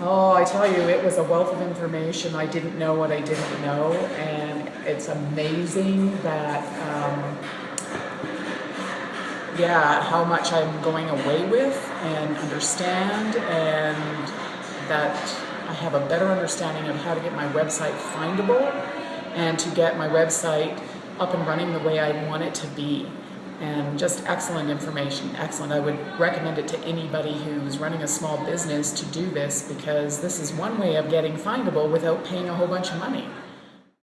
Oh, I tell you, it was a wealth of information. I didn't know what I didn't know, and it's amazing that, um, yeah, how much I'm going away with and understand, and that I have a better understanding of how to get my website findable and to get my website up and running the way I want it to be. And just excellent information, excellent. I would recommend it to anybody who's running a small business to do this because this is one way of getting findable without paying a whole bunch of money.